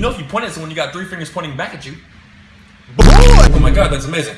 You know if you point at someone, you got three fingers pointing back at you. Oh my god, that's amazing.